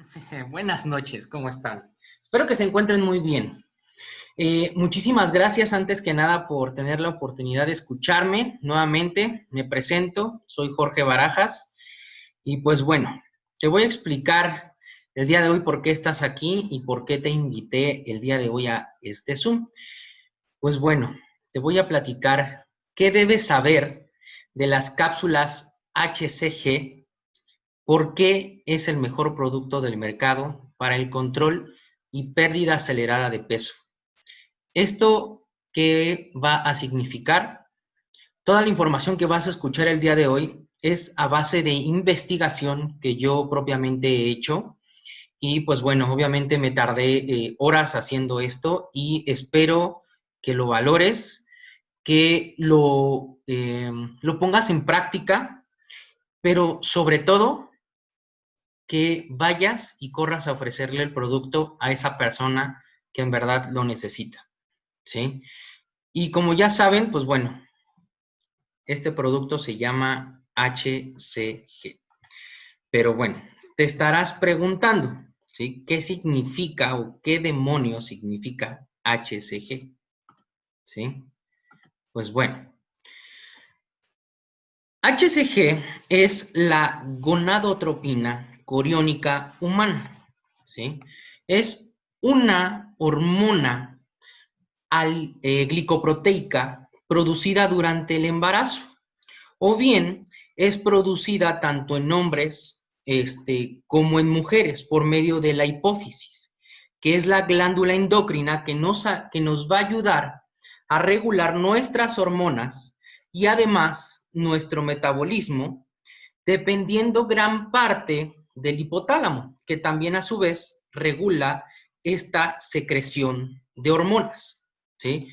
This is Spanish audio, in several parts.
Buenas noches, ¿cómo están? Espero que se encuentren muy bien. Eh, muchísimas gracias antes que nada por tener la oportunidad de escucharme nuevamente. Me presento, soy Jorge Barajas y pues bueno, te voy a explicar el día de hoy por qué estás aquí y por qué te invité el día de hoy a este Zoom. Pues bueno, te voy a platicar qué debes saber de las cápsulas HCG ¿Por qué es el mejor producto del mercado para el control y pérdida acelerada de peso? ¿Esto qué va a significar? Toda la información que vas a escuchar el día de hoy es a base de investigación que yo propiamente he hecho. Y pues bueno, obviamente me tardé eh, horas haciendo esto y espero que lo valores, que lo, eh, lo pongas en práctica, pero sobre todo que vayas y corras a ofrecerle el producto a esa persona que en verdad lo necesita, ¿sí? Y como ya saben, pues bueno, este producto se llama HCG. Pero bueno, te estarás preguntando, ¿sí? ¿Qué significa o qué demonios significa HCG? ¿Sí? Pues bueno, HCG es la gonadotropina coriónica humana. ¿sí? Es una hormona eh, glicoproteica producida durante el embarazo o bien es producida tanto en hombres este, como en mujeres por medio de la hipófisis, que es la glándula endocrina que nos, que nos va a ayudar a regular nuestras hormonas y además nuestro metabolismo, dependiendo gran parte del hipotálamo, que también a su vez regula esta secreción de hormonas, ¿sí?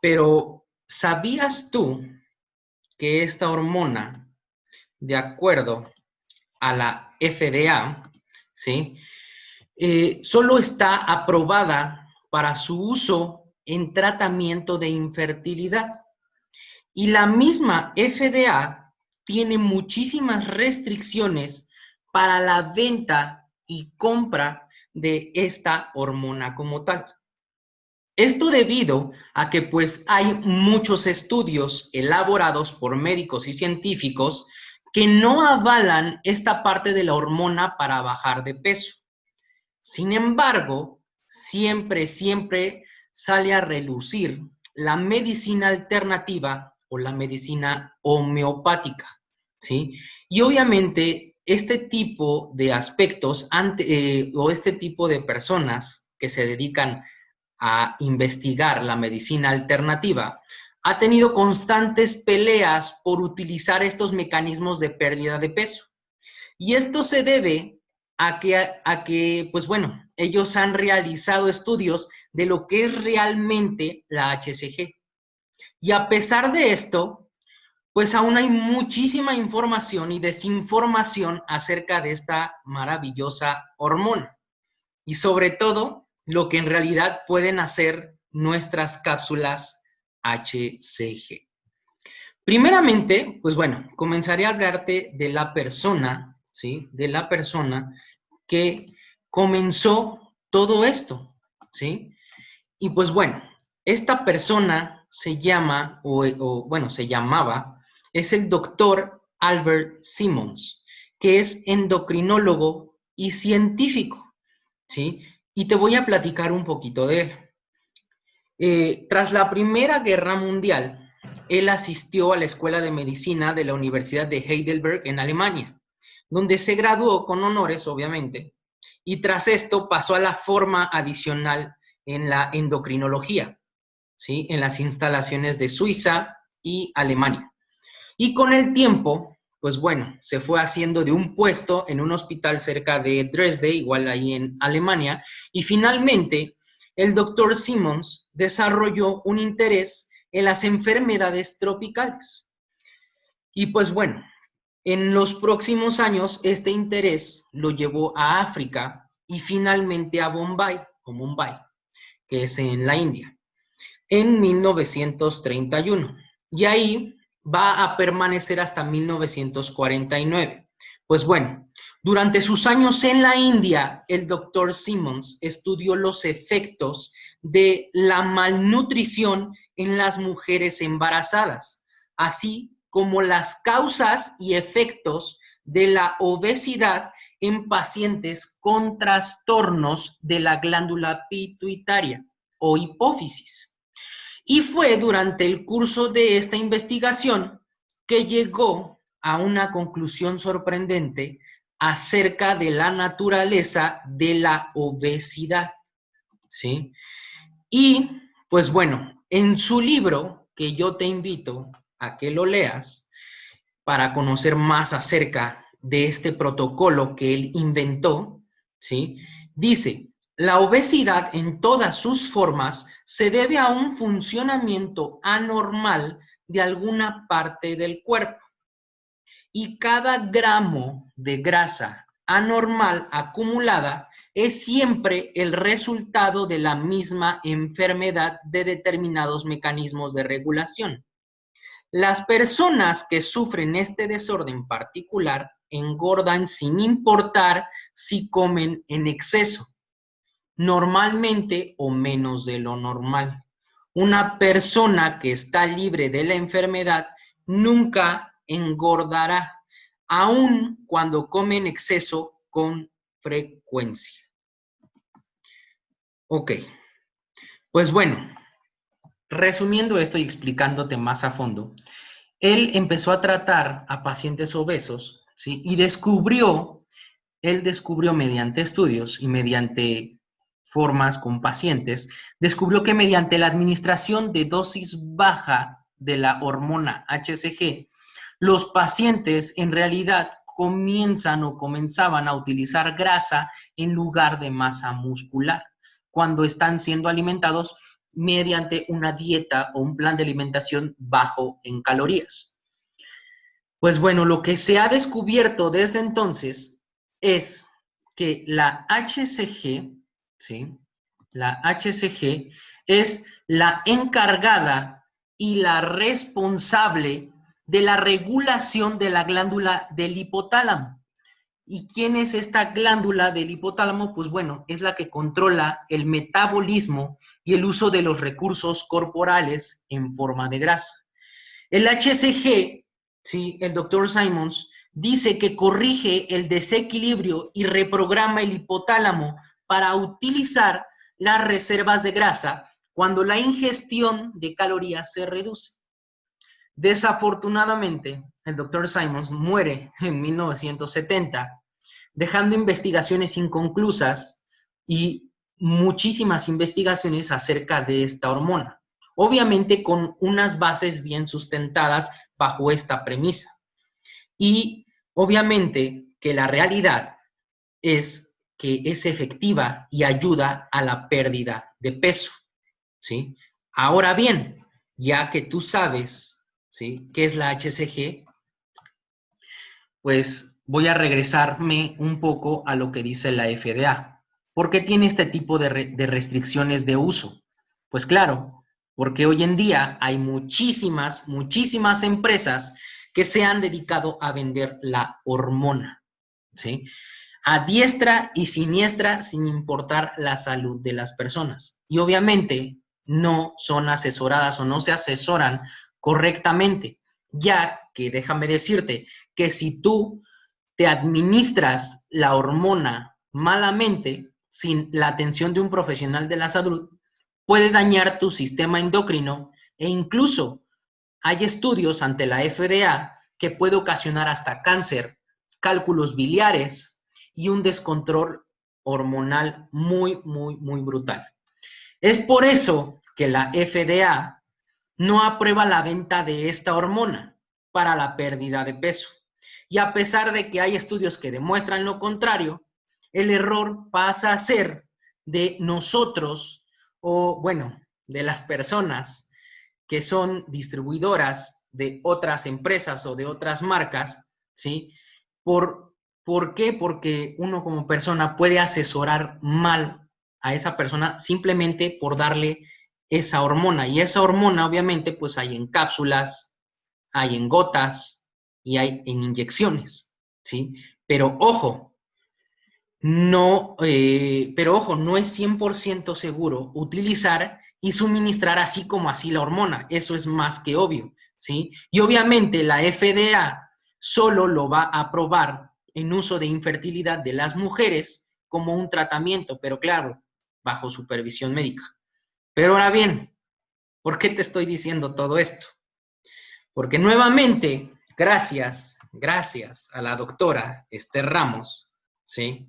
Pero, ¿sabías tú que esta hormona, de acuerdo a la FDA, ¿sí? Eh, solo está aprobada para su uso en tratamiento de infertilidad. Y la misma FDA tiene muchísimas restricciones para la venta y compra de esta hormona como tal. Esto debido a que pues hay muchos estudios elaborados por médicos y científicos que no avalan esta parte de la hormona para bajar de peso. Sin embargo, siempre, siempre sale a relucir la medicina alternativa o la medicina homeopática, ¿sí? Y obviamente este tipo de aspectos eh, o este tipo de personas que se dedican a investigar la medicina alternativa ha tenido constantes peleas por utilizar estos mecanismos de pérdida de peso. Y esto se debe a que, a que, pues bueno, ellos han realizado estudios de lo que es realmente la HCG. Y a pesar de esto, pues aún hay muchísima información y desinformación acerca de esta maravillosa hormona. Y sobre todo, lo que en realidad pueden hacer nuestras cápsulas HCG. Primeramente, pues bueno, comenzaré a hablarte de la persona, ¿sí? De la persona que comenzó todo esto, ¿sí? Y pues bueno, esta persona se llama, o, o bueno, se llamaba es el doctor Albert Simmons, que es endocrinólogo y científico, ¿sí? Y te voy a platicar un poquito de él. Eh, tras la Primera Guerra Mundial, él asistió a la Escuela de Medicina de la Universidad de Heidelberg en Alemania, donde se graduó con honores, obviamente, y tras esto pasó a la forma adicional en la endocrinología, ¿sí? En las instalaciones de Suiza y Alemania. Y con el tiempo, pues bueno, se fue haciendo de un puesto en un hospital cerca de Dresde, igual ahí en Alemania, y finalmente el doctor Simmons desarrolló un interés en las enfermedades tropicales. Y pues bueno, en los próximos años este interés lo llevó a África y finalmente a Bombay, o Mumbai, que es en la India, en 1931. Y ahí va a permanecer hasta 1949. Pues bueno, Durante sus años en la India, el doctor Simmons estudió los efectos de la malnutrición en las mujeres embarazadas, así como las causas y efectos de la obesidad en pacientes con trastornos de la glándula pituitaria o hipófisis. Y fue durante el curso de esta investigación que llegó a una conclusión sorprendente acerca de la naturaleza de la obesidad. ¿Sí? Y, pues bueno, en su libro, que yo te invito a que lo leas, para conocer más acerca de este protocolo que él inventó, ¿sí? Dice, la obesidad en todas sus formas se debe a un funcionamiento anormal de alguna parte del cuerpo. Y cada gramo de grasa anormal acumulada es siempre el resultado de la misma enfermedad de determinados mecanismos de regulación. Las personas que sufren este desorden particular engordan sin importar si comen en exceso, normalmente o menos de lo normal. Una persona que está libre de la enfermedad nunca engordará, aun cuando come en exceso con frecuencia. Ok, pues bueno, Resumiendo esto y explicándote más a fondo, él empezó a tratar a pacientes obesos, ¿sí? Y descubrió, él descubrió mediante estudios y mediante formas con pacientes, descubrió que mediante la administración de dosis baja de la hormona HCG, los pacientes en realidad comienzan o comenzaban a utilizar grasa en lugar de masa muscular cuando están siendo alimentados mediante una dieta o un plan de alimentación bajo en calorías. Pues bueno, lo que se ha descubierto desde entonces es que la HCG, ¿sí? La HCG es la encargada y la responsable de la regulación de la glándula del hipotálamo. ¿Y quién es esta glándula del hipotálamo? Pues bueno, es la que controla el metabolismo y el uso de los recursos corporales en forma de grasa. El HCG, ¿sí? el doctor Simons, dice que corrige el desequilibrio y reprograma el hipotálamo para utilizar las reservas de grasa cuando la ingestión de calorías se reduce. Desafortunadamente, el doctor Simons muere en 1970 dejando investigaciones inconclusas y muchísimas investigaciones acerca de esta hormona. Obviamente con unas bases bien sustentadas bajo esta premisa. Y obviamente que la realidad es que es efectiva y ayuda a la pérdida de peso. ¿sí? Ahora bien, ya que tú sabes ¿sí? qué es la HCG, pues voy a regresarme un poco a lo que dice la FDA. ¿Por qué tiene este tipo de, restricciones de uso? Pues claro, porque hoy en día hay muchísimas, muchísimas empresas que se han dedicado a vender la hormona, ¿sí? A diestra y siniestra sin importar la salud de las personas. Y obviamente no son asesoradas o no se asesoran correctamente, ya que déjame decirte que si tú te administras la hormona malamente, sin la atención de un profesional de la salud, puede dañar tu sistema endocrino e incluso hay estudios ante la FDA que puede ocasionar hasta cáncer, cálculos biliares y un descontrol hormonal muy, muy, muy brutal. Es por eso que la FDA no aprueba la venta de esta hormona para la pérdida de peso. Y a pesar de que hay estudios que demuestran lo contrario, el error pasa a ser de nosotros o, bueno, de las personas que son distribuidoras de otras empresas o de otras marcas, ¿sí? ¿Por, ¿Por qué? Porque uno como persona puede asesorar mal a esa persona simplemente por darle esa hormona. Y esa hormona, obviamente, pues hay en cápsulas, hay en gotas, y hay en inyecciones, ¿sí? Pero ojo, no, eh, pero ojo, no es 100% seguro utilizar y suministrar así como así la hormona. Eso es más que obvio, ¿sí? Y obviamente la FDA solo lo va a aprobar en uso de infertilidad de las mujeres como un tratamiento, pero claro, bajo supervisión médica. Pero ahora bien, ¿por qué te estoy diciendo todo esto? Porque nuevamente, gracias, gracias a la doctora Esther Ramos, ¿sí?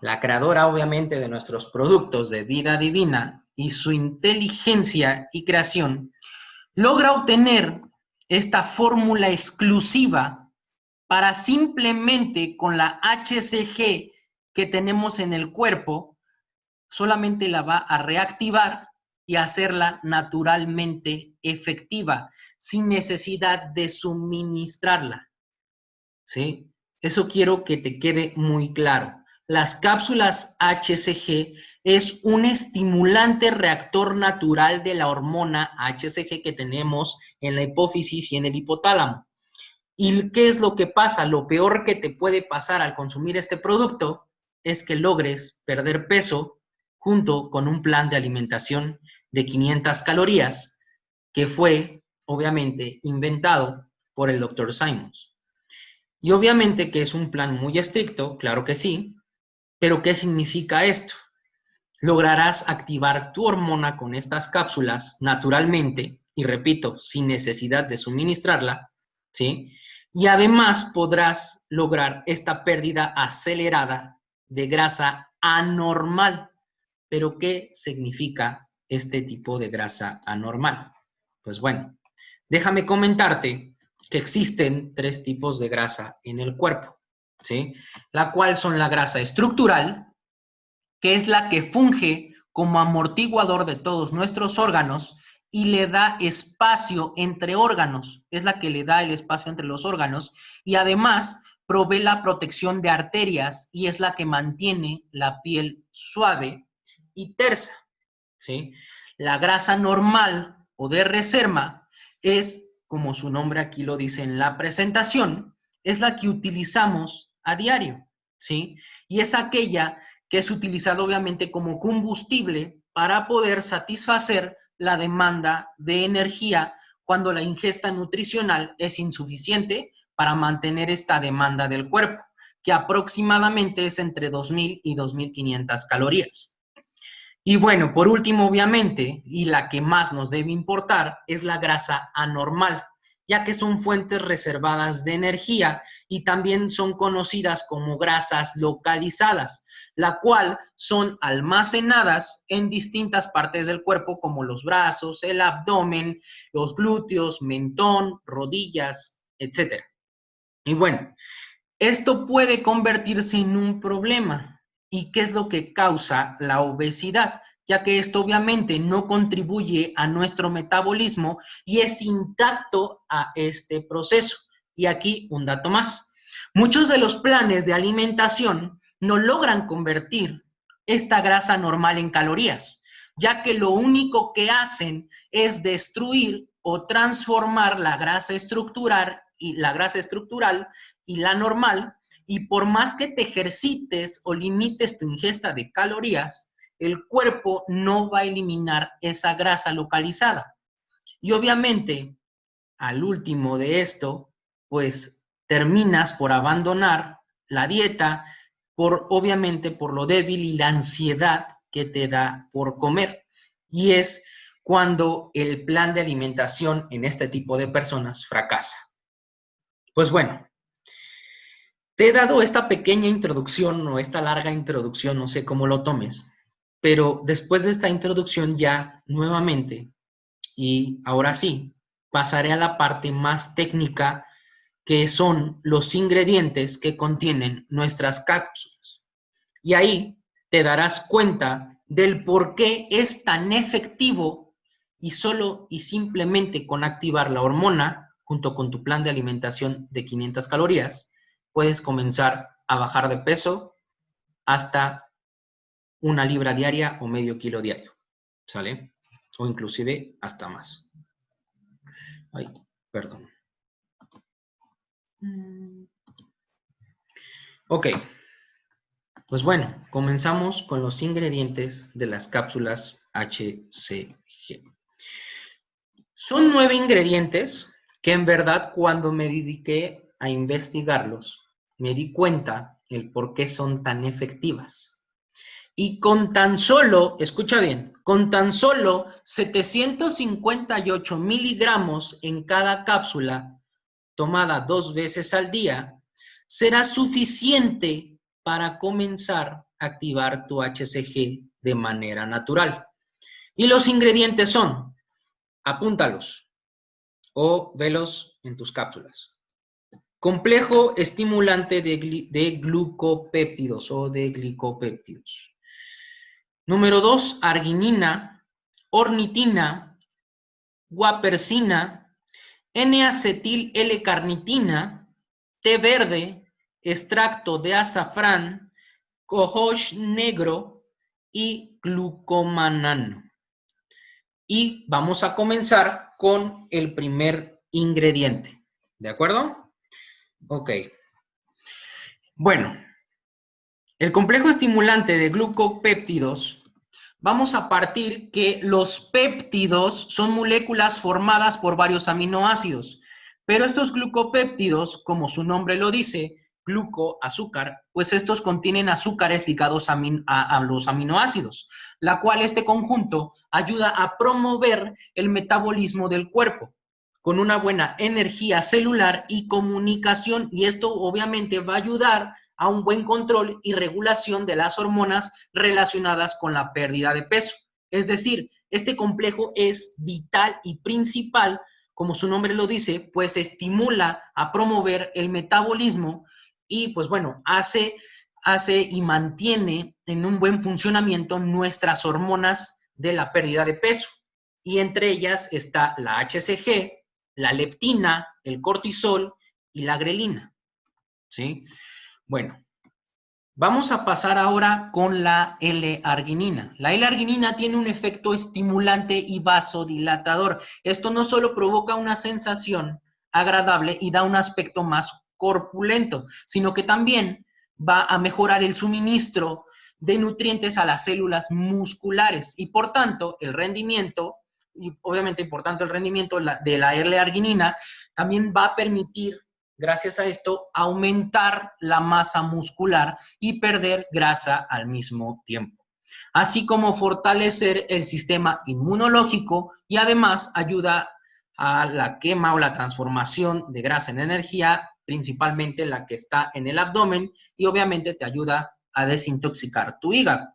La creadora, obviamente, de nuestros productos de vida divina y su inteligencia y creación, logra obtener esta fórmula exclusiva para simplemente con la HCG que tenemos en el cuerpo, solamente la va a reactivar y hacerla naturalmente efectiva, sin necesidad de suministrarla. ¿Sí? Eso quiero que te quede muy claro. Las cápsulas HCG es un estimulante reactor natural de la hormona HCG que tenemos en la hipófisis y en el hipotálamo. ¿Y qué es lo que pasa? Lo peor que te puede pasar al consumir este producto es que logres perder peso junto con un plan de alimentación de 500 calorías que fue, obviamente, inventado por el doctor Simons. Y obviamente que es un plan muy estricto, claro que sí, pero ¿qué significa esto? Lograrás activar tu hormona con estas cápsulas naturalmente, y repito, sin necesidad de suministrarla, ¿sí? Y además podrás lograr esta pérdida acelerada de grasa anormal. ¿Pero qué significa este tipo de grasa anormal? Pues bueno, déjame comentarte que existen tres tipos de grasa en el cuerpo. ¿sí? La cual son la grasa estructural, que es la que funge como amortiguador de todos nuestros órganos y le da espacio entre órganos, es la que le da el espacio entre los órganos y además provee la protección de arterias y es la que mantiene la piel suave y tersa, ¿sí? La grasa normal o de reserva es, como su nombre aquí lo dice en la presentación, es la que utilizamos a diario, ¿sí? Y es aquella que es utilizada obviamente como combustible para poder satisfacer la demanda de energía cuando la ingesta nutricional es insuficiente para mantener esta demanda del cuerpo, que aproximadamente es entre 2.000 y 2.500 calorías. Y bueno, por último, obviamente, y la que más nos debe importar, es la grasa anormal, ya que son fuentes reservadas de energía y también son conocidas como grasas localizadas, la cual son almacenadas en distintas partes del cuerpo como los brazos, el abdomen, los glúteos, mentón, rodillas, etc. Y bueno, esto puede convertirse en un problema. ¿Y qué es lo que causa la obesidad? ya que esto obviamente no contribuye a nuestro metabolismo y es intacto a este proceso. Y aquí un dato más. Muchos de los planes de alimentación no logran convertir esta grasa normal en calorías, ya que lo único que hacen es destruir o transformar la grasa estructural y la grasa estructural y la normal y por más que te ejercites o limites tu ingesta de calorías, el cuerpo no va a eliminar esa grasa localizada. Y obviamente, al último de esto, pues terminas por abandonar la dieta, por obviamente por lo débil y la ansiedad que te da por comer. Y es cuando el plan de alimentación en este tipo de personas fracasa. Pues bueno, te he dado esta pequeña introducción o esta larga introducción, no sé cómo lo tomes, pero después de esta introducción ya nuevamente, y ahora sí, pasaré a la parte más técnica que son los ingredientes que contienen nuestras cápsulas. Y ahí te darás cuenta del por qué es tan efectivo y solo y simplemente con activar la hormona junto con tu plan de alimentación de 500 calorías, puedes comenzar a bajar de peso hasta una libra diaria o medio kilo diario, ¿sale? O inclusive hasta más. Ay, perdón. Ok. Pues bueno, comenzamos con los ingredientes de las cápsulas HCG. Son nueve ingredientes que en verdad cuando me dediqué a investigarlos, me di cuenta el por qué son tan efectivas. Y con tan solo, escucha bien, con tan solo 758 miligramos en cada cápsula, tomada dos veces al día, será suficiente para comenzar a activar tu HCG de manera natural. Y los ingredientes son, apúntalos o velos en tus cápsulas. Complejo estimulante de, de glucopéptidos o de glicopéptidos. Número dos, arginina, ornitina, guapersina, N-acetil L-carnitina, té verde, extracto de azafrán, cohosh negro y glucomanano. Y vamos a comenzar con el primer ingrediente. ¿De acuerdo? Ok. Bueno, el complejo estimulante de glucopéptidos, vamos a partir que los péptidos son moléculas formadas por varios aminoácidos, pero estos glucopéptidos, como su nombre lo dice, gluco, azúcar, pues estos contienen azúcares ligados a, a, los aminoácidos, la cual este conjunto ayuda a promover el metabolismo del cuerpo con una buena energía celular y comunicación y esto obviamente va a ayudar a un buen control y regulación de las hormonas relacionadas con la pérdida de peso. Es decir, este complejo es vital y principal, como su nombre lo dice, pues estimula a promover el metabolismo y pues bueno, hace, hace y mantiene en un buen funcionamiento nuestras hormonas de la pérdida de peso. Y entre ellas está la HCG, la leptina, el cortisol y la grelina. ¿Sí? Bueno, vamos a pasar ahora con la L-arginina. La L-arginina tiene un efecto estimulante y vasodilatador. Esto no solo provoca una sensación agradable y da un aspecto más corpulento, sino que también va a mejorar el suministro de nutrientes a las células musculares y por tanto el rendimiento, y obviamente por tanto el rendimiento de la L-arginina también va a permitir, gracias a esto, aumentar la masa muscular y perder grasa al mismo tiempo. Así como fortalecer el sistema inmunológico y además ayuda a la quema o la transformación de grasa en energía principalmente la que está en el abdomen y obviamente te ayuda a desintoxicar tu hígado.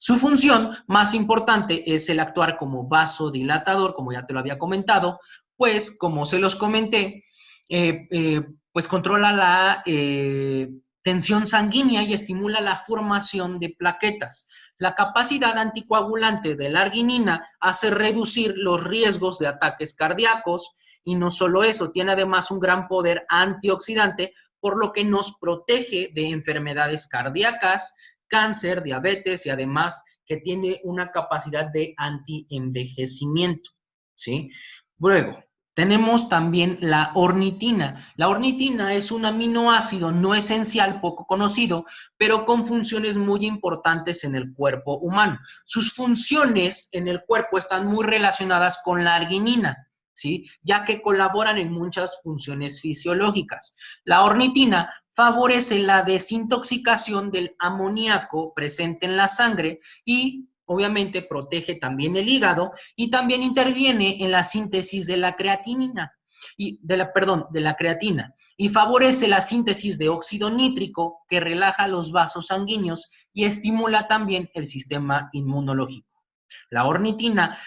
Su función más importante es el actuar como vasodilatador, como ya te lo había comentado, pues como se los comenté, eh, eh, pues controla la eh, tensión sanguínea y estimula la formación de plaquetas. La capacidad anticoagulante de la arginina hace reducir los riesgos de ataques cardíacos, y no solo eso, tiene además un gran poder antioxidante, por lo que nos protege de enfermedades cardíacas, cáncer, diabetes y además que tiene una capacidad de antienvejecimiento, ¿sí? Luego, tenemos también la ornitina. La ornitina es un aminoácido no esencial, poco conocido, pero con funciones muy importantes en el cuerpo humano. Sus funciones en el cuerpo están muy relacionadas con la arginina ya que colaboran en muchas funciones fisiológicas. La ornitina favorece la desintoxicación del amoníaco presente en la sangre y obviamente protege también el hígado y también interviene en la síntesis de la creatinina y de la perdón, de la creatina y favorece la síntesis de óxido nítrico que relaja los vasos sanguíneos y estimula también el sistema inmunológico. La ornitina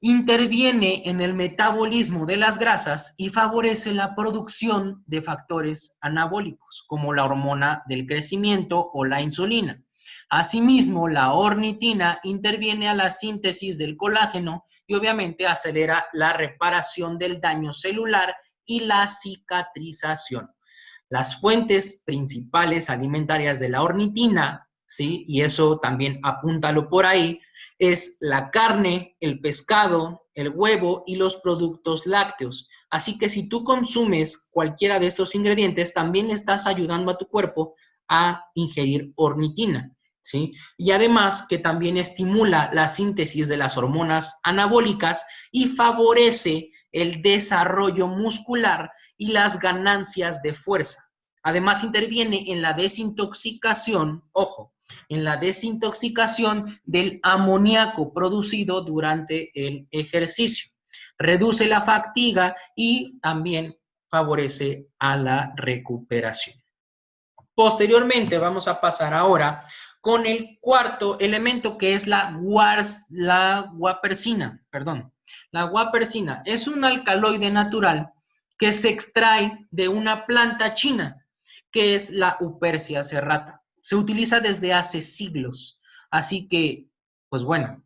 interviene en el metabolismo de las grasas y favorece la producción de factores anabólicos, como la hormona del crecimiento o la insulina. Asimismo, la ornitina interviene a la síntesis del colágeno y obviamente acelera la reparación del daño celular y la cicatrización. Las fuentes principales alimentarias de la ornitina, ¿sí? Y eso también apúntalo por ahí, es la carne, el pescado, el huevo y los productos lácteos. Así que si tú consumes cualquiera de estos ingredientes, también estás ayudando a tu cuerpo a ingerir ornitina. Y además que también estimula la síntesis de las hormonas anabólicas y favorece el desarrollo muscular y las ganancias de fuerza. Además interviene en la desintoxicación, ojo, en la desintoxicación del amoníaco producido durante el ejercicio. Reduce la fatiga y también favorece a la recuperación. Posteriormente vamos a pasar ahora con el cuarto elemento que es la, la guapersina, perdón. La guapersina es un alcaloide natural que se extrae de una planta china, que es la Upercia serrata. Se utiliza desde hace siglos, así que, pues bueno,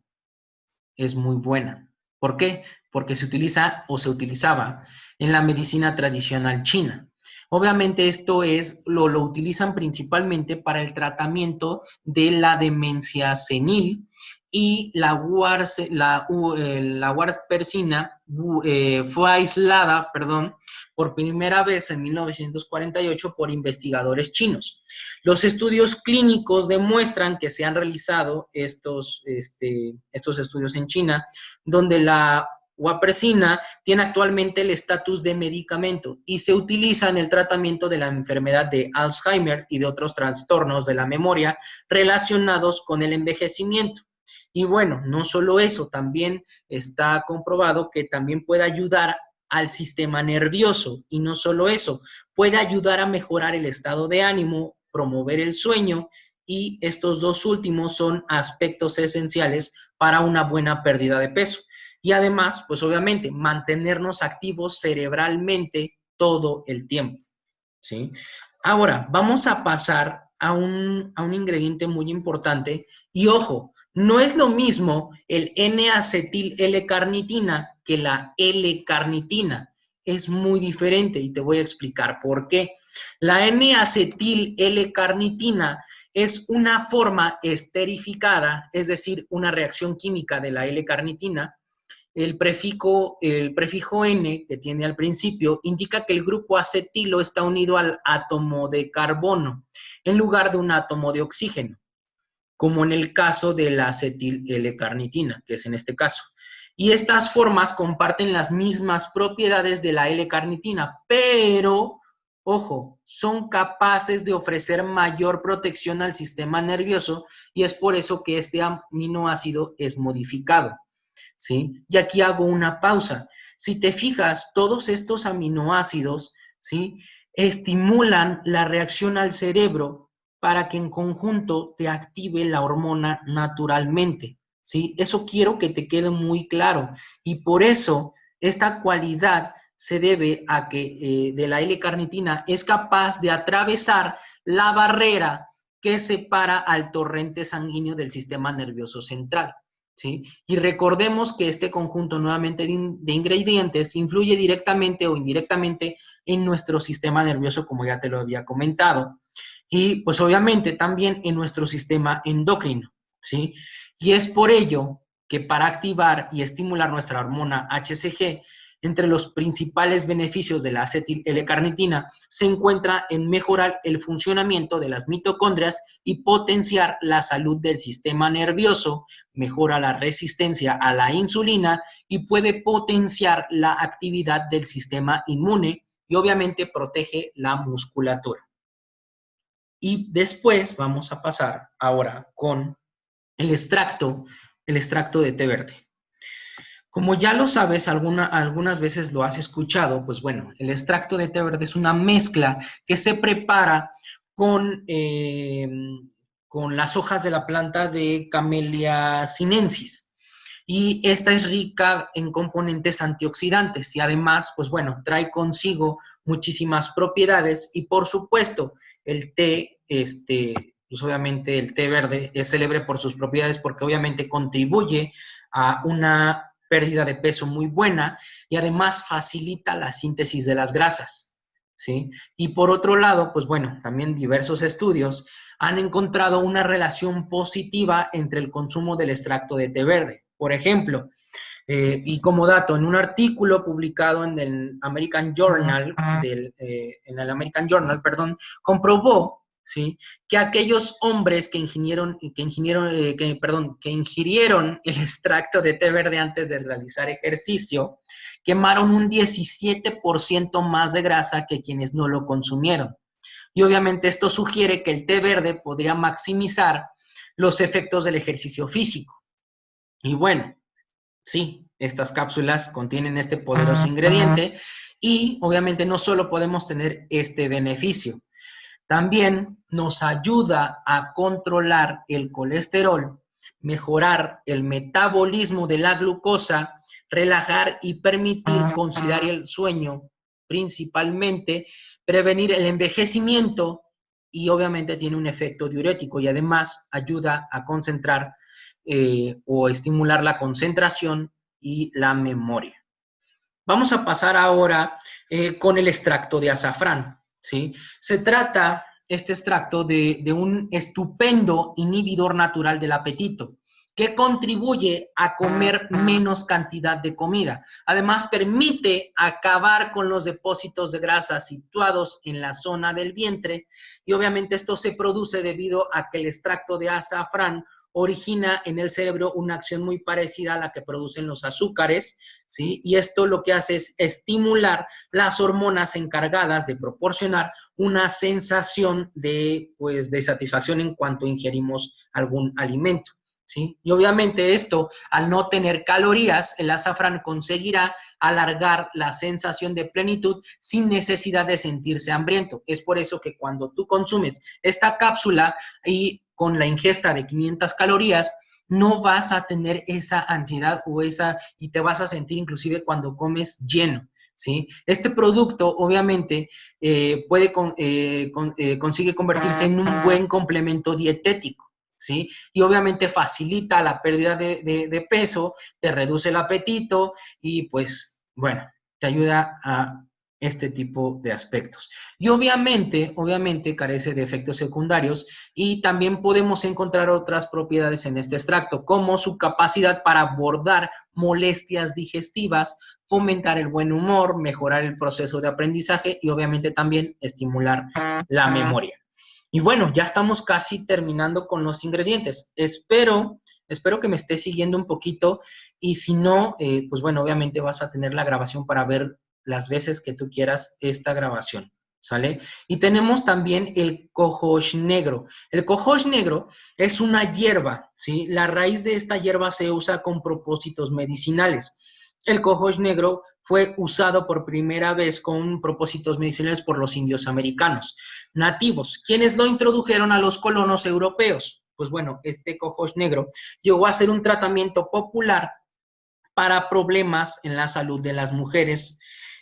es muy buena. ¿Por qué? Porque se utiliza o se utilizaba en la medicina tradicional china. Obviamente esto es, lo, lo utilizan principalmente para el tratamiento de la demencia senil y la, wars, la, eh, la persina eh, fue aislada, perdón, por primera vez en 1948 por investigadores chinos. Los estudios clínicos demuestran que se han realizado estos, este, estos estudios en China, donde la Guapresina tiene actualmente el estatus de medicamento y se utiliza en el tratamiento de la enfermedad de Alzheimer y de otros trastornos de la memoria relacionados con el envejecimiento. Y bueno, no solo eso, también está comprobado que también puede ayudar al sistema nervioso y no solo eso, puede ayudar a mejorar el estado de ánimo, promover el sueño y estos dos últimos son aspectos esenciales para una buena pérdida de peso. Y además, pues obviamente, mantenernos activos cerebralmente todo el tiempo. ¿sí? Ahora, vamos a pasar a un, a un ingrediente muy importante y ojo, no es lo mismo el N-acetil L-carnitina que la L-carnitina. Es muy diferente y te voy a explicar por qué. La N-acetil L-carnitina es una forma esterificada, es decir, una reacción química de la L-carnitina. El prefijo, el prefijo N que tiene al principio indica que el grupo acetilo está unido al átomo de carbono en lugar de un átomo de oxígeno como en el caso de la acetil L-carnitina, que es en este caso. Y estas formas comparten las mismas propiedades de la L-carnitina, pero, ojo, son capaces de ofrecer mayor protección al sistema nervioso y es por eso que este aminoácido es modificado. ¿Sí? Y aquí hago una pausa. Si te fijas, todos estos aminoácidos, ¿sí? Estimulan la reacción al cerebro para que en conjunto te active la hormona naturalmente. ¿sí? Eso quiero que te quede muy claro. Y por eso esta cualidad se debe a que eh, de la L-carnitina es capaz de atravesar la barrera que separa al torrente sanguíneo del sistema nervioso central. ¿Sí? Y recordemos que este conjunto nuevamente de ingredientes influye directamente o indirectamente en nuestro sistema nervioso, como ya te lo había comentado y pues obviamente también en nuestro sistema endocrino, ¿sí? Y es por ello que para activar y estimular nuestra hormona HCG, entre los principales beneficios de la acetil L-carnitina se encuentra en mejorar el funcionamiento de las mitocondrias y potenciar la salud del sistema nervioso, mejora la resistencia a la insulina y puede potenciar la actividad del sistema inmune y obviamente protege la musculatura. Y después vamos a pasar ahora con el extracto, el extracto de té verde. Como ya lo sabes, algunas veces lo has escuchado, pues bueno, el extracto de té verde es una mezcla que se prepara con, eh, con las hojas de la planta de Camellia sinensis. Y esta es rica en componentes antioxidantes y además, pues bueno, trae consigo muchísimas propiedades y por supuesto el té, este, pues obviamente el té verde es célebre por sus propiedades porque obviamente contribuye a una pérdida de peso muy buena y además facilita la síntesis de las grasas, ¿sí? Y por otro lado, pues bueno, también diversos estudios han encontrado una relación positiva entre el consumo del extracto de té verde. Por ejemplo, eh, y como dato, en un artículo publicado en el American Journal, eh, en el American Journal, perdón, comprobó ¿sí? Que aquellos hombres que ingirieron, que ingirieron, eh, que, perdón, que ingirieron el extracto de té verde antes de realizar ejercicio, quemaron un 17% más de grasa que quienes no lo consumieron. Y obviamente esto sugiere que el té verde podría maximizar los efectos del ejercicio físico. Y bueno, sí, estas cápsulas contienen este poderoso ingrediente y obviamente no solo podemos tener este beneficio, también nos ayuda a controlar el colesterol, mejorar el metabolismo de la glucosa, relajar y permitir conciliar el sueño, principalmente prevenir el envejecimiento y obviamente tiene un efecto diurético y además ayuda a concentrar eh, o estimular la concentración y la memoria. Vamos a pasar ahora eh, con el extracto de azafrán. ¿Sí? Se trata, este extracto, de, un estupendo inhibidor natural del apetito que contribuye a comer menos cantidad de comida. Además, permite acabar con los depósitos de grasa situados en la zona del vientre y obviamente esto se produce debido a que el extracto de azafrán origina en el cerebro una acción muy parecida a la que producen los azúcares, ¿sí? Y esto lo que hace es estimular las hormonas encargadas de proporcionar una sensación de, pues, de satisfacción en cuanto ingerimos algún alimento. ¿Sí? Y obviamente esto, al no tener calorías, el azafrán conseguirá alargar la sensación de plenitud sin necesidad de sentirse hambriento. Es por eso que cuando tú consumes esta cápsula y con la ingesta de 500 calorías, no vas a tener esa ansiedad o esa, y te vas a sentir inclusive cuando comes lleno. ¿Sí? Este producto, obviamente, eh, puede eh, eh, consigue convertirse en un buen complemento dietético, ¿sí? Y obviamente facilita la pérdida de, de, peso, te reduce el apetito y, pues, bueno, te ayuda a este tipo de aspectos. Y obviamente, obviamente carece de efectos secundarios y también podemos encontrar otras propiedades en este extracto, como su capacidad para abordar molestias digestivas, fomentar el buen humor, mejorar el proceso de aprendizaje y obviamente también estimular la memoria. Y bueno, ya estamos casi terminando con los ingredientes. Espero Espero que me estés siguiendo un poquito y si no, eh, pues bueno, obviamente vas a tener la grabación para ver las veces que tú quieras esta grabación, ¿sale? Y tenemos también el cojosh negro. El cojosh negro es una hierba, ¿sí? La raíz de esta hierba se usa con propósitos medicinales. El cojosh negro fue usado por primera vez con propósitos medicinales por los indios americanos nativos, quienes lo introdujeron a los colonos europeos. Pues bueno, este cojosh negro llegó a ser un tratamiento popular para problemas en la salud de las mujeres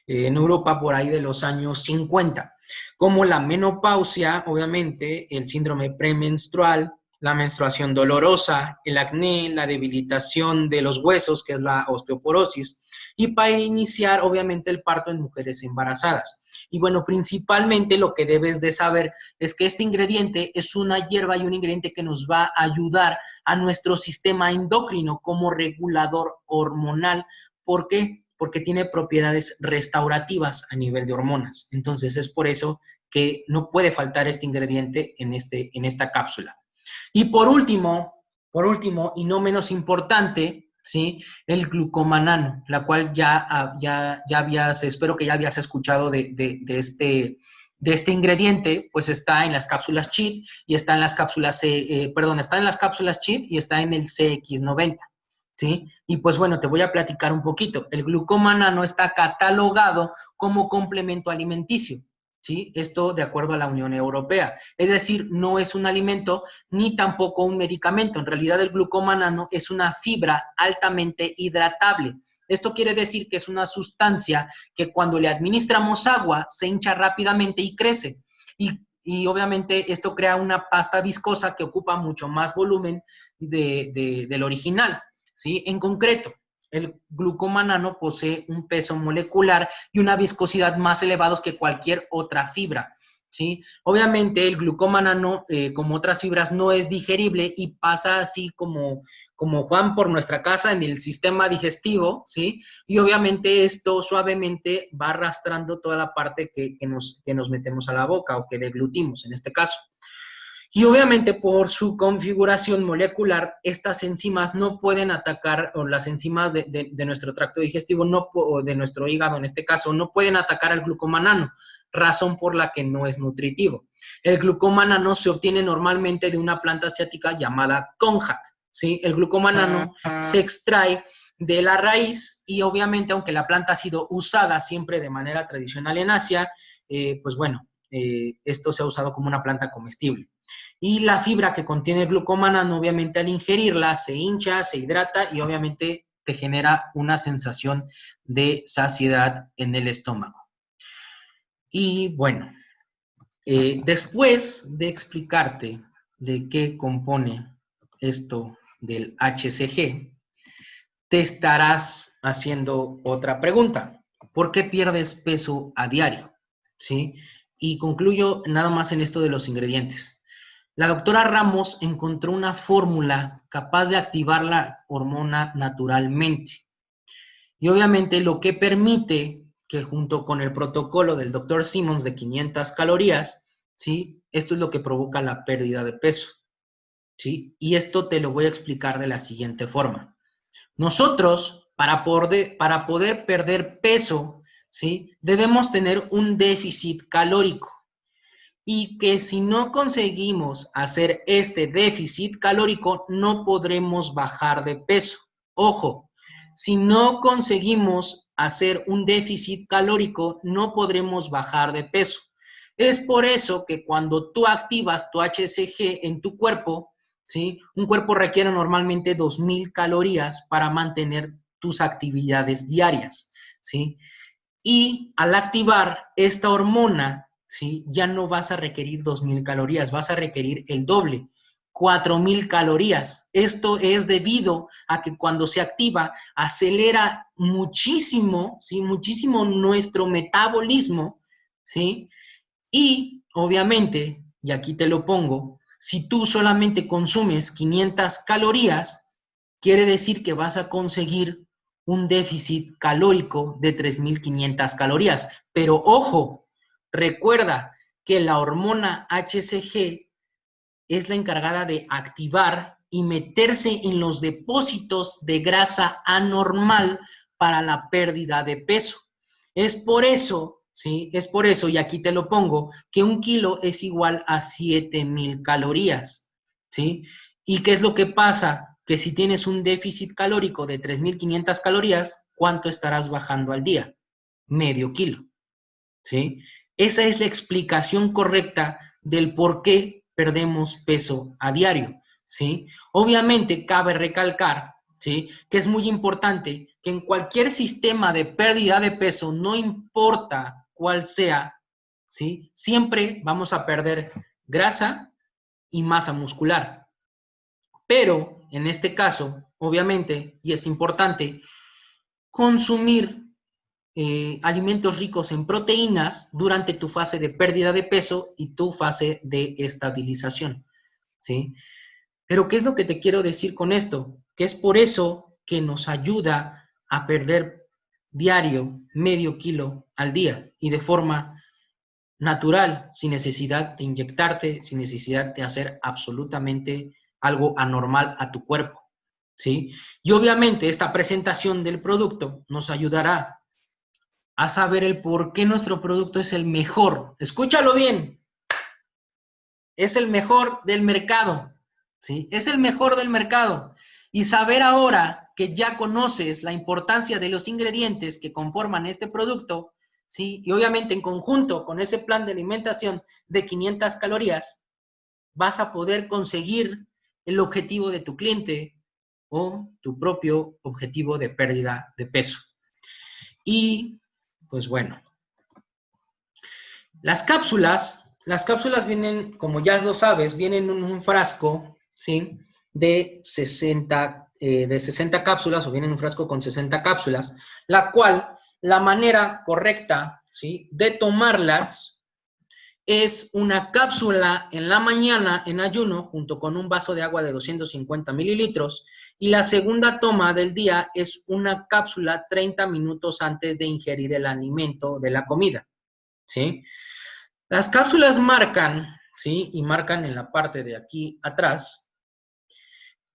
en Europa por ahí de los años 50, como la menopausia, obviamente, el síndrome premenstrual, la menstruación dolorosa, el acné, la debilitación de los huesos, que es la osteoporosis, y para iniciar, obviamente, el parto en mujeres embarazadas. Y bueno, principalmente lo que debes de saber es que este ingrediente es una hierba y un ingrediente que nos va a ayudar a nuestro sistema endocrino como regulador hormonal. ¿Por qué? Porque tiene propiedades restaurativas a nivel de hormonas. Entonces es por eso que no puede faltar este ingrediente en, este, en esta cápsula. Y por último, por último, y no menos importante, ¿sí? El glucomanano, la cual ya, ah, ya, ya habías, espero que ya habías escuchado de, este, de este ingrediente, pues está en las cápsulas CHIT y está en las cápsulas, eh, perdón, está en las cápsulas CHIT y está en el CX90. ¿Sí? Y pues bueno, te voy a platicar un poquito. El glucomana no está catalogado como complemento alimenticio, ¿sí? Esto de acuerdo a la Unión Europea. Es decir, no es un alimento ni tampoco un medicamento. En realidad el glucomanano es una fibra altamente hidratable. Esto quiere decir que es una sustancia que cuando le administramos agua se hincha rápidamente y crece. Y, obviamente esto crea una pasta viscosa que ocupa mucho más volumen del original. ¿Sí? En concreto, el glucomanano posee un peso molecular y una viscosidad más elevados que cualquier otra fibra. ¿sí? Obviamente el glucómano, eh, como otras fibras, no es digerible y pasa así como, como Juan por nuestra casa en el sistema digestivo, ¿sí? Y obviamente esto suavemente va arrastrando toda la parte que, nos, que nos metemos a la boca o que deglutimos en este caso. Y obviamente por su configuración molecular, estas enzimas no pueden atacar, o las enzimas de, nuestro tracto digestivo, no, o de nuestro hígado en este caso, no pueden atacar al glucomanano, razón por la que no es nutritivo. El glucomanano se obtiene normalmente de una planta asiática llamada konjac, ¿sí? El glucomanano se extrae de la raíz y obviamente aunque la planta ha sido usada siempre de manera tradicional en Asia, eh, pues bueno, eh, esto se ha usado como una planta comestible. Y la fibra que contiene glucomanano, obviamente al ingerirla, se hincha, se hidrata y obviamente te genera una sensación de saciedad en el estómago. Y bueno, eh, después de explicarte de qué compone esto del HCG, te estarás haciendo otra pregunta. ¿Por qué pierdes peso a diario? ¿Sí? Y concluyo nada más en esto de los ingredientes. La doctora Ramos encontró una fórmula capaz de activar la hormona naturalmente. Y obviamente lo que permite que junto con el protocolo del doctor Simmons de 500 calorías, ¿sí? Esto es lo que provoca la pérdida de peso, ¿sí? Y esto te lo voy a explicar de la siguiente forma. Nosotros, para poder, para poder perder peso, ¿sí? Debemos tener un déficit calórico y que si no conseguimos hacer este déficit calórico, no podremos bajar de peso. Ojo, si no conseguimos hacer un déficit calórico, no podremos bajar de peso. Es por eso que cuando tú activas tu HCG en tu cuerpo, ¿sí? Un cuerpo requiere normalmente 2.000 calorías para mantener tus actividades diarias, ¿sí? Y al activar esta hormona, ¿sí? Ya no vas a requerir 2.000 calorías, vas a requerir el doble, 4.000 calorías. Esto es debido a que cuando se activa, acelera muchísimo, ¿sí? Muchísimo nuestro metabolismo, ¿sí? Y, obviamente, y aquí te lo pongo, si tú solamente consumes 500 calorías, quiere decir que vas a conseguir un déficit calórico de 3.500 calorías. Pero ojo, recuerda que la hormona HCG es la encargada de activar y meterse en los depósitos de grasa anormal para la pérdida de peso. Es por eso, ¿sí? Es por eso, y aquí te lo pongo, que un kilo es igual a 7000 calorías, ¿sí? ¿Y qué es lo que pasa? Que si tienes un déficit calórico de 3.500 calorías, ¿cuánto estarás bajando al día? Medio kilo. ¿Sí? Esa es la explicación correcta del por qué perdemos peso a diario. ¿Sí? Obviamente cabe recalcar ¿sí? que es muy importante que en cualquier sistema de pérdida de peso, no importa cuál sea, ¿sí? siempre vamos a perder grasa y masa muscular. Pero en este caso, obviamente, y es importante, consumir eh, alimentos ricos en proteínas durante tu fase de pérdida de peso y tu fase de estabilización, ¿sí? Pero ¿qué es lo que te quiero decir con esto? Que es por eso que nos ayuda a perder diario medio kilo al día y de forma natural, sin necesidad de inyectarte, sin necesidad de hacer absolutamente algo anormal a tu cuerpo, ¿sí? Y obviamente esta presentación del producto nos ayudará a saber el por qué nuestro producto es el mejor. Escúchalo bien. Es el mejor del mercado, ¿sí? Es el mejor del mercado. Y saber ahora que ya conoces la importancia de los ingredientes que conforman este producto, ¿sí? Y obviamente en conjunto con ese plan de alimentación de 500 calorías, vas a poder conseguir el objetivo de tu cliente o tu propio objetivo de pérdida de peso. Y, pues bueno, las cápsulas, las cápsulas vienen, como ya lo sabes, vienen en un frasco, ¿sí? De 60, eh, de 60 cápsulas o vienen en un frasco con 60 cápsulas, la cual, la manera correcta, ¿sí? De tomarlas es una cápsula en la mañana en ayuno junto con un vaso de agua de 250 mililitros y la segunda toma del día es una cápsula 30 minutos antes de ingerir el alimento de la comida, ¿sí? Las cápsulas marcan, ¿sí? Y marcan en la parte de aquí atrás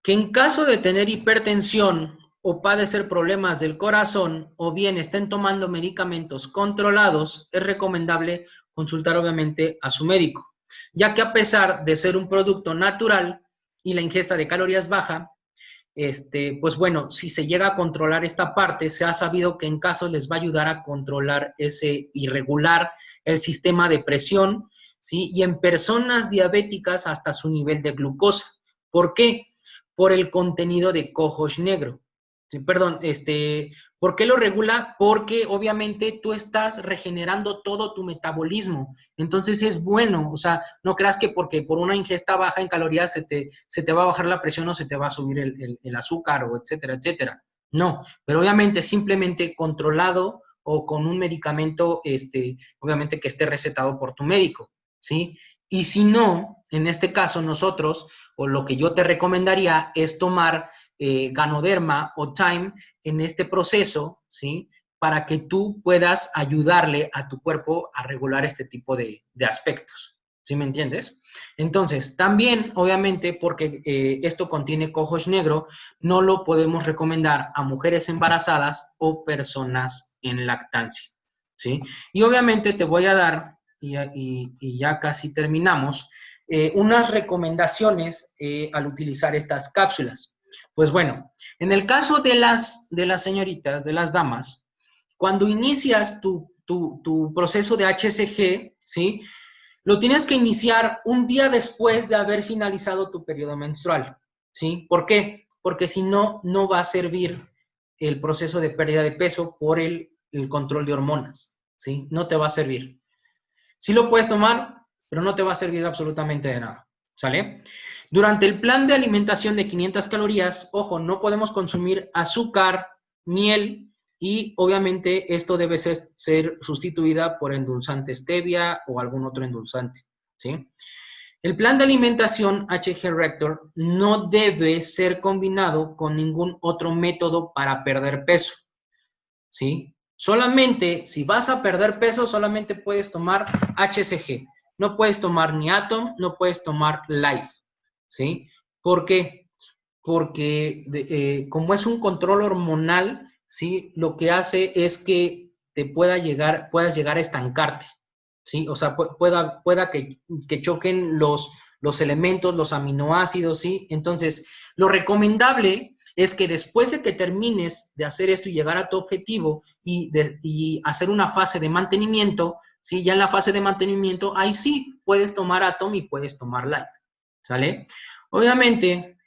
que en caso de tener hipertensión o padecer problemas del corazón o bien estén tomando medicamentos controlados, es recomendable consultar obviamente a su médico, ya que a pesar de ser un producto natural y la ingesta de calorías baja, este, pues bueno, si se llega a controlar esta parte, se ha sabido que en caso les va a ayudar a controlar ese irregular el sistema de presión, ¿sí? Y en personas diabéticas hasta su nivel de glucosa. ¿Por qué? Por el contenido de cohosh negro perdón, este, ¿por qué lo regula? Porque obviamente tú estás regenerando todo tu metabolismo. Entonces es bueno, o sea, no creas que porque por una ingesta baja en calorías se te, se te va a bajar la presión o se te va a subir el, azúcar o etcétera, etcétera. No, pero obviamente simplemente controlado o con un medicamento, este, obviamente que esté recetado por tu médico, ¿sí? Y si no, en este caso nosotros, o lo que yo te recomendaría es tomar eh, ganoderma o time en este proceso, ¿sí? Para que tú puedas ayudarle a tu cuerpo a regular este tipo de, aspectos. ¿Sí me entiendes? Entonces, también, obviamente, porque eh, esto contiene cojos negro, no lo podemos recomendar a mujeres embarazadas o personas en lactancia. ¿Sí? Y obviamente te voy a dar, y, ya casi terminamos, eh, unas recomendaciones al utilizar estas cápsulas. Pues bueno, en el caso de las, de las señoritas, de las damas, cuando inicias tu, proceso de HCG, ¿sí? Lo tienes que iniciar un día después de haber finalizado tu periodo menstrual, ¿sí? ¿Por qué? Porque si no, no va a servir el proceso de pérdida de peso por el, el control de hormonas, ¿sí? No te va a servir. Sí lo puedes tomar, pero no te va a servir absolutamente de nada, ¿sale? Durante el plan de alimentación de 500 calorías, ojo, no podemos consumir azúcar, miel y obviamente esto debe ser, sustituida por endulzante stevia o algún otro endulzante, ¿sí? El plan de alimentación HG Rector no debe ser combinado con ningún otro método para perder peso, ¿sí? Solamente, si vas a perder peso, solamente puedes tomar HCG. No puedes tomar ni Atom, no puedes tomar Life. ¿sí? ¿Por qué? Porque eh, como es un control hormonal, ¿sí? Lo que hace es que te pueda llegar, puedas llegar a estancarte, ¿sí? O sea, pueda, pueda que, choquen los, los elementos, los aminoácidos, ¿sí? Entonces, lo recomendable es que después de que termines de hacer esto y llegar a tu objetivo y, hacer una fase de mantenimiento, ¿sí? Ya en la fase de mantenimiento, ahí sí puedes tomar Atom y puedes tomar Light. ¿Sale? Obviamente,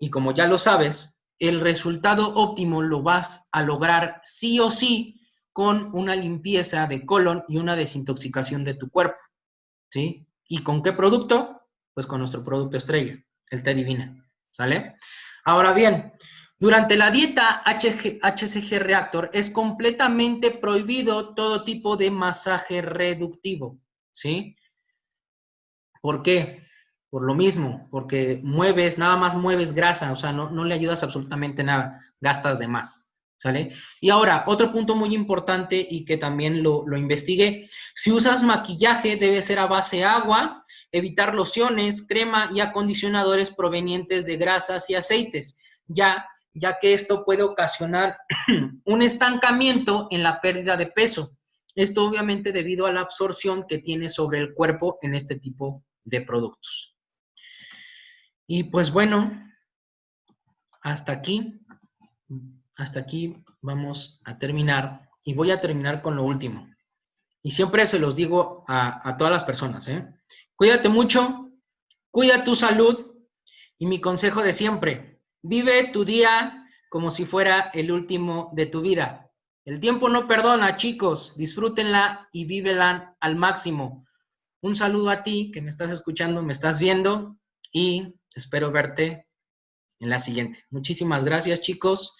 y como ya lo sabes, el resultado óptimo lo vas a lograr sí o sí con una limpieza de colon y una desintoxicación de tu cuerpo. ¿Sí? ¿Y con qué producto? Pues con nuestro producto estrella, el té divina. ¿Sale? Ahora bien, durante la dieta HCG Reactor es completamente prohibido todo tipo de masaje reductivo. ¿Sí? ¿Por qué? por lo mismo, porque mueves, nada más mueves grasa, o sea, no, no le ayudas absolutamente nada, gastas de más, Y ahora, otro punto muy importante y que también lo, lo investigué, si usas maquillaje debe ser a base agua, evitar lociones, crema y acondicionadores provenientes de grasas y aceites, ya, ya que esto puede ocasionar un estancamiento en la pérdida de peso. Esto obviamente debido a la absorción que tiene sobre el cuerpo en este tipo de productos. Y pues bueno, hasta aquí, hasta aquí vamos a terminar. Y voy a terminar con lo último. Y siempre se los digo a, todas las personas, ¿eh? Cuídate mucho, cuida tu salud y mi consejo de siempre, vive tu día como si fuera el último de tu vida. El tiempo no perdona, chicos, disfrútenla y vívela al máximo. Un saludo a ti que me estás escuchando, me estás viendo y Espero verte en la siguiente. Muchísimas gracias, chicos.